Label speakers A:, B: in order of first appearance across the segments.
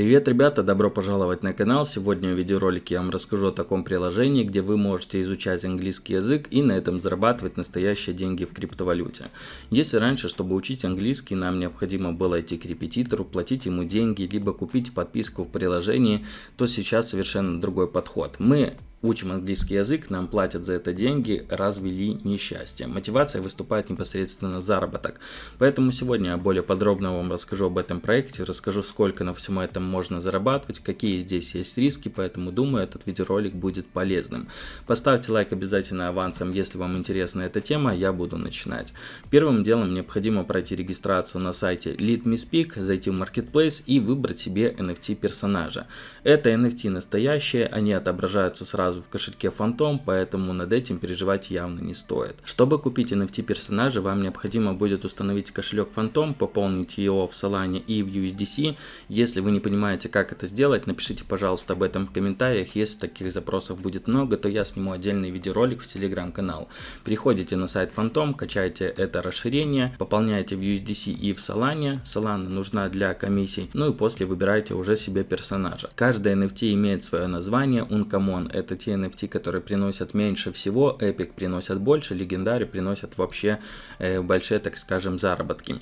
A: Привет, ребята, добро пожаловать на канал. Сегодня в видеоролике я вам расскажу о таком приложении, где вы можете изучать английский язык и на этом зарабатывать настоящие деньги в криптовалюте. Если раньше, чтобы учить английский, нам необходимо было идти к репетитору, платить ему деньги, либо купить подписку в приложении, то сейчас совершенно другой подход. Мы Учим английский язык, нам платят за это деньги, развели несчастье. Мотивация выступает непосредственно заработок. Поэтому сегодня я более подробно вам расскажу об этом проекте, расскажу сколько на всем этом можно зарабатывать, какие здесь есть риски, поэтому думаю этот видеоролик будет полезным. Поставьте лайк обязательно авансом, если вам интересна эта тема, я буду начинать. Первым делом необходимо пройти регистрацию на сайте Lead Me Speak, зайти в Marketplace и выбрать себе NFT персонажа. Это NFT настоящие, они отображаются сразу сразу в кошельке Phantom, поэтому над этим переживать явно не стоит. Чтобы купить NFT персонажа, вам необходимо будет установить кошелек Phantom, пополнить его в Solana и в USDC. Если вы не понимаете, как это сделать, напишите, пожалуйста, об этом в комментариях. Если таких запросов будет много, то я сниму отдельный видеоролик в телеграм-канал. Переходите на сайт Phantom, качайте это расширение, пополняйте в USDC и в Solana. Solana нужна для комиссий. Ну и после выбирайте уже себе персонажа. Каждый NFT имеет свое название. Uncommon это те NFT, которые приносят меньше всего, Epic приносят больше, легендари приносят вообще э, большие, так скажем, заработки.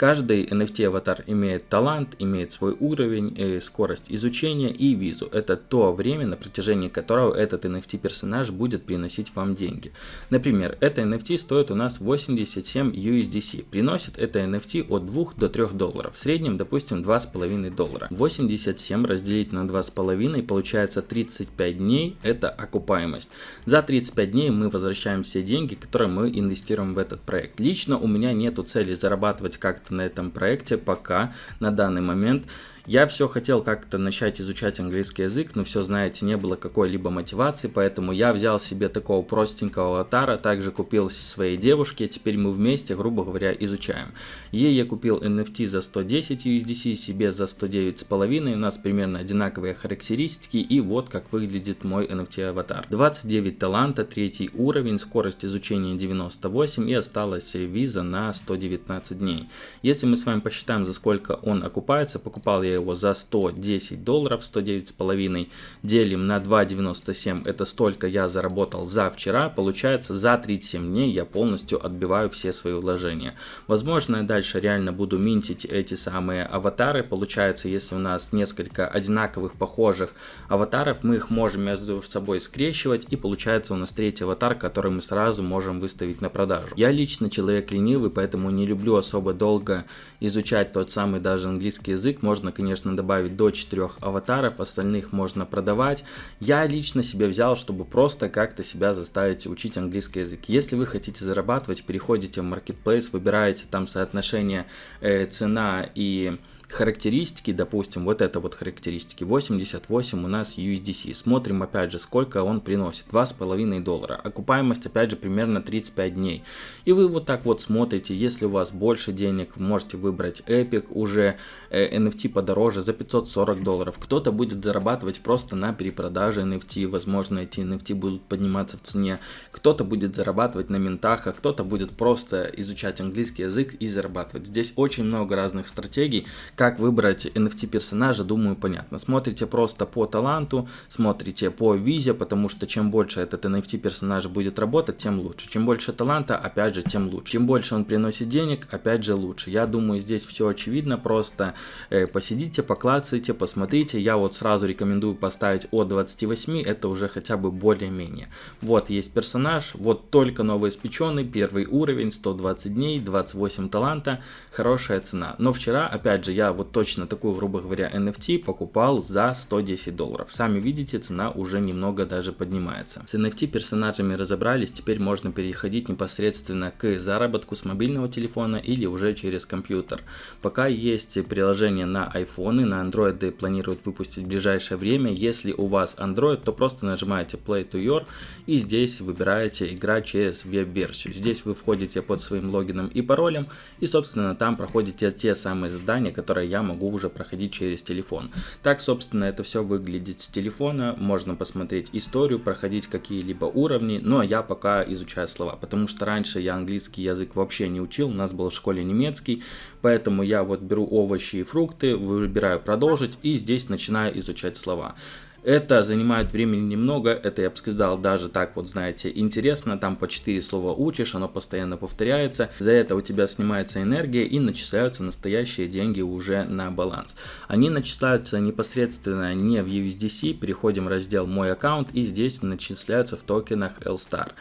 A: Каждый NFT аватар имеет талант, имеет свой уровень, э, скорость изучения и визу. Это то время, на протяжении которого этот NFT персонаж будет приносить вам деньги. Например, это NFT стоит у нас 87 USDC. Приносит это NFT от 2 до 3 долларов. В среднем, допустим, 2,5 доллара. 87 разделить на 2,5 получается 35 дней. Это окупаемость. За 35 дней мы возвращаем все деньги, которые мы инвестируем в этот проект. Лично у меня нету цели зарабатывать как-то на этом проекте пока на данный момент. Я все хотел как-то начать изучать английский язык, но все, знаете, не было какой-либо мотивации, поэтому я взял себе такого простенького аватара, также купил своей девушке, теперь мы вместе, грубо говоря, изучаем. Ей я купил NFT за 110 USDC, себе за 109,5, у нас примерно одинаковые характеристики, и вот как выглядит мой NFT аватар. 29 таланта, третий уровень, скорость изучения 98 и осталась виза на 119 дней. Если мы с вами посчитаем, за сколько он окупается, покупал я я его за 110 долларов, 109,5 делим на 2,97, это столько я заработал за вчера, получается за 37 дней я полностью отбиваю все свои вложения. Возможно, я дальше реально буду минтить эти самые аватары, получается, если у нас несколько одинаковых, похожих аватаров, мы их можем между собой скрещивать, и получается у нас третий аватар, который мы сразу можем выставить на продажу. Я лично человек ленивый, поэтому не люблю особо долго изучать тот самый даже английский язык, можно, конечно, добавить до 4 аватаров, остальных можно продавать. Я лично себе взял, чтобы просто как-то себя заставить учить английский язык. Если вы хотите зарабатывать, переходите в Marketplace, выбираете там соотношение э, цена и характеристики, допустим, вот это вот характеристики, 88 у нас USDC. Смотрим опять же, сколько он приносит, 2,5 доллара. Окупаемость опять же примерно 35 дней. И вы вот так вот смотрите, если у вас больше денег, можете выбрать Epic, уже э, NFT подороже за 540 долларов. Кто-то будет зарабатывать просто на перепродаже NFT, возможно эти NFT будут подниматься в цене. Кто-то будет зарабатывать на ментах, а кто-то будет просто изучать английский язык и зарабатывать. Здесь очень много разных стратегий, как выбрать NFT персонажа, думаю, понятно. Смотрите просто по таланту, смотрите по визе, потому что чем больше этот NFT персонаж будет работать, тем лучше. Чем больше таланта, опять же, тем лучше. Чем больше он приносит денег, опять же, лучше. Я думаю, здесь все очевидно, просто э, посидите, поклацайте, посмотрите. Я вот сразу рекомендую поставить от 28, это уже хотя бы более-менее. Вот есть персонаж, вот только новоиспеченный, первый уровень, 120 дней, 28 таланта, хорошая цена. Но вчера, опять же, я вот точно такую, грубо говоря, NFT покупал за 110 долларов. Сами видите, цена уже немного даже поднимается. С NFT персонажами разобрались, теперь можно переходить непосредственно к заработку с мобильного телефона или уже через компьютер. Пока есть приложение на iPhone, на Android планируют выпустить в ближайшее время. Если у вас Android, то просто нажимаете Play to Your и здесь выбираете играть через веб-версию. Здесь вы входите под своим логином и паролем и собственно там проходите те самые задания, которые которые я могу уже проходить через телефон. Так, собственно, это все выглядит с телефона. Можно посмотреть историю, проходить какие-либо уровни. Ну, а я пока изучаю слова, потому что раньше я английский язык вообще не учил. У нас был в школе немецкий, поэтому я вот беру овощи и фрукты, выбираю продолжить и здесь начинаю изучать слова. Это занимает времени немного, это, я бы сказал, даже так вот, знаете, интересно, там по 4 слова учишь, оно постоянно повторяется, за это у тебя снимается энергия и начисляются настоящие деньги уже на баланс. Они начисляются непосредственно не в USDC, переходим в раздел «Мой аккаунт» и здесь начисляются в токенах LSTAR.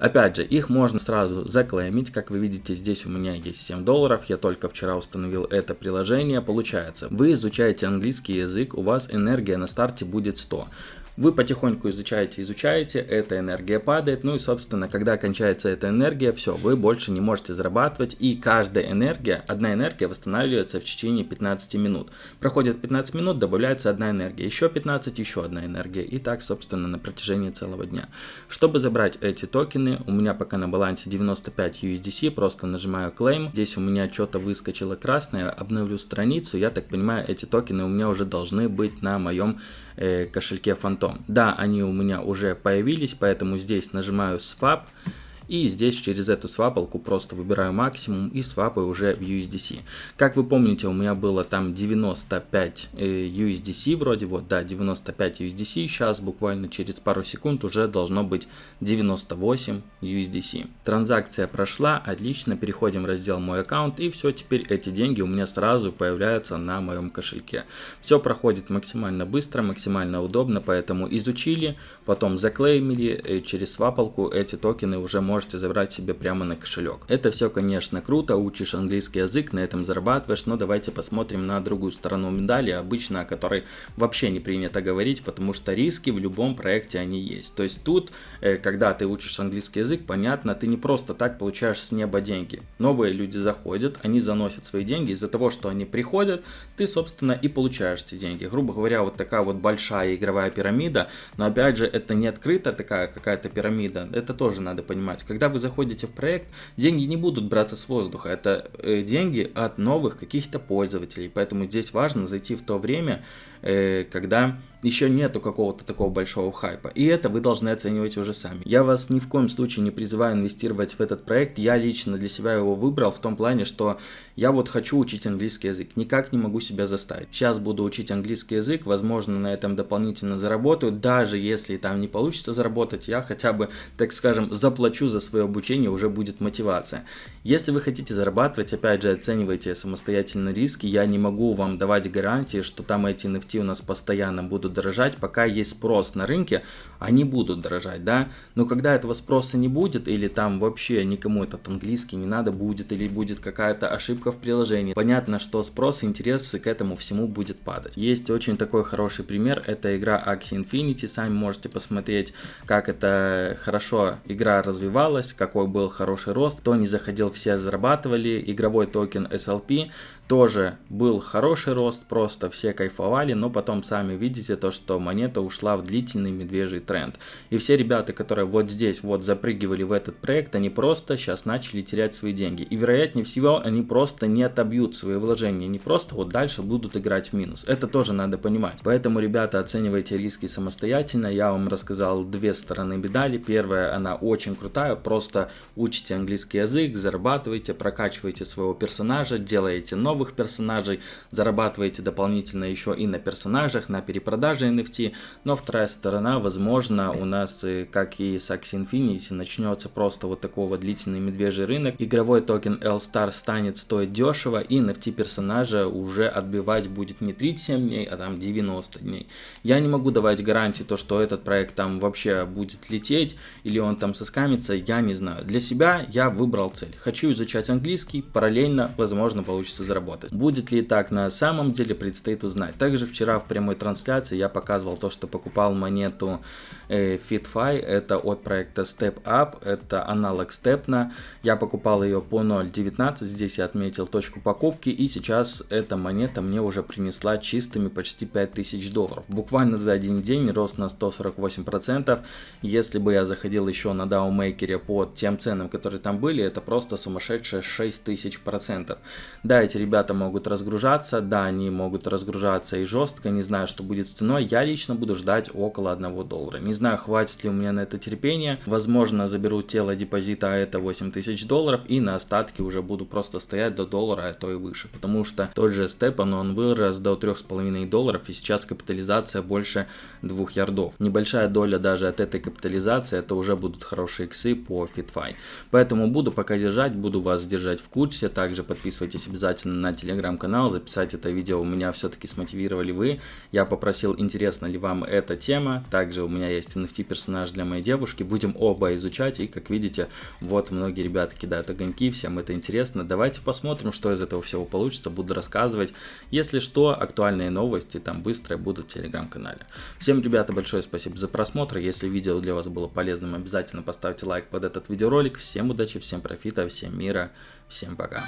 A: Опять же, их можно сразу заклеймить, как вы видите, здесь у меня есть 7 долларов, я только вчера установил это приложение, получается, вы изучаете английский язык, у вас энергия на старте будет 100. Вы потихоньку изучаете, изучаете, эта энергия падает, ну и, собственно, когда кончается эта энергия, все, вы больше не можете зарабатывать, и каждая энергия, одна энергия восстанавливается в течение 15 минут. Проходит 15 минут, добавляется одна энергия, еще 15, еще одна энергия, и так, собственно, на протяжении целого дня. Чтобы забрать эти токены, у меня пока на балансе 95 USDC, просто нажимаю Claim, здесь у меня что-то выскочило красное, обновлю страницу, я так понимаю, эти токены у меня уже должны быть на моем кошельке Phantom. Да, они у меня уже появились, поэтому здесь нажимаю Swap. И здесь через эту свапалку просто выбираю максимум и свапаю уже в USDC. Как вы помните, у меня было там 95 э, USDC вроде, вот, да, 95 USDC. Сейчас буквально через пару секунд уже должно быть 98 USDC. Транзакция прошла, отлично, переходим в раздел «Мой аккаунт» и все, теперь эти деньги у меня сразу появляются на моем кошельке. Все проходит максимально быстро, максимально удобно, поэтому изучили, потом заклеймили, э, через свапалку эти токены уже можно можете забрать себе прямо на кошелек. Это все, конечно, круто, учишь английский язык, на этом зарабатываешь, но давайте посмотрим на другую сторону медали, обычно о которой вообще не принято говорить, потому что риски в любом проекте они есть. То есть тут, э, когда ты учишь английский язык, понятно, ты не просто так получаешь с неба деньги. Новые люди заходят, они заносят свои деньги, из-за того, что они приходят, ты, собственно, и получаешь эти деньги. Грубо говоря, вот такая вот большая игровая пирамида, но опять же, это не открытая такая какая-то пирамида, это тоже надо понимать когда вы заходите в проект, деньги не будут браться с воздуха, это э, деньги от новых каких-то пользователей, поэтому здесь важно зайти в то время, когда еще нету какого-то такого большого хайпа. И это вы должны оценивать уже сами. Я вас ни в коем случае не призываю инвестировать в этот проект. Я лично для себя его выбрал в том плане, что я вот хочу учить английский язык. Никак не могу себя заставить. Сейчас буду учить английский язык. Возможно, на этом дополнительно заработаю. Даже если там не получится заработать, я хотя бы, так скажем, заплачу за свое обучение, уже будет мотивация. Если вы хотите зарабатывать, опять же, оценивайте самостоятельно риски. Я не могу вам давать гарантии, что там эти NFT NFT у нас постоянно будут дорожать, пока есть спрос на рынке, они будут дорожать, да, но когда этого спроса не будет, или там вообще никому этот английский не надо будет, или будет какая-то ошибка в приложении, понятно, что спрос и интерес к этому всему будет падать. Есть очень такой хороший пример, это игра Axie Infinity, сами можете посмотреть, как это хорошо игра развивалась, какой был хороший рост, кто не заходил, все зарабатывали, игровой токен SLP, тоже был хороший рост, просто все кайфовали, но потом сами видите то, что монета ушла в длительный медвежий тренд. И все ребята, которые вот здесь вот запрыгивали в этот проект, они просто сейчас начали терять свои деньги. И вероятнее всего они просто не отобьют свои вложения, не просто вот дальше будут играть в минус. Это тоже надо понимать. Поэтому, ребята, оценивайте риски самостоятельно. Я вам рассказал две стороны медали. Первая, она очень крутая, просто учите английский язык, зарабатывайте, прокачивайте своего персонажа, делаете новый новых персонажей, зарабатываете дополнительно еще и на персонажах, на перепродаже NFT, но вторая сторона, возможно, у нас, э, как и с Axie Infinity, начнется просто вот такого длительный медвежий рынок, игровой токен L-Star станет стоить дешево, и NFT персонажа уже отбивать будет не 37 дней, а там 90 дней. Я не могу давать гарантии, то, что этот проект там вообще будет лететь, или он там соскамится, я не знаю. Для себя я выбрал цель. Хочу изучать английский, параллельно, возможно, получится заработать работать. Будет ли так на самом деле, предстоит узнать. Также вчера в прямой трансляции я показывал то, что покупал монету э, FitFi, это от проекта Step Up, это аналог Stepna. Я покупал ее по 0.19, здесь я отметил точку покупки, и сейчас эта монета мне уже принесла чистыми почти 5000 долларов. Буквально за один день рост на 148%. Если бы я заходил еще на DAO Maker по тем ценам, которые там были, это просто сумасшедшие 6000%. Да, эти ребята ребята могут разгружаться, да, они могут разгружаться и жестко, не знаю, что будет с ценой, я лично буду ждать около 1 доллара. Не знаю, хватит ли у меня на это терпения, возможно, заберу тело депозита, а это 8000 долларов, и на остатки уже буду просто стоять до доллара, а то и выше, потому что тот же Степан, он вырос до 3,5 долларов, и сейчас капитализация больше 2 ярдов. Небольшая доля даже от этой капитализации, это уже будут хорошие иксы по FitFi. Поэтому буду пока держать, буду вас держать в курсе, также подписывайтесь обязательно на телеграм-канал, записать это видео у меня все-таки смотивировали вы, я попросил, интересна ли вам эта тема, также у меня есть NFT персонаж для моей девушки, будем оба изучать, и как видите, вот многие ребята кидают огоньки, всем это интересно, давайте посмотрим, что из этого всего получится, буду рассказывать, если что, актуальные новости там быстро будут в телеграм-канале. Всем, ребята, большое спасибо за просмотр, если видео для вас было полезным, обязательно поставьте лайк под этот видеоролик, всем удачи, всем профита, всем мира, всем пока.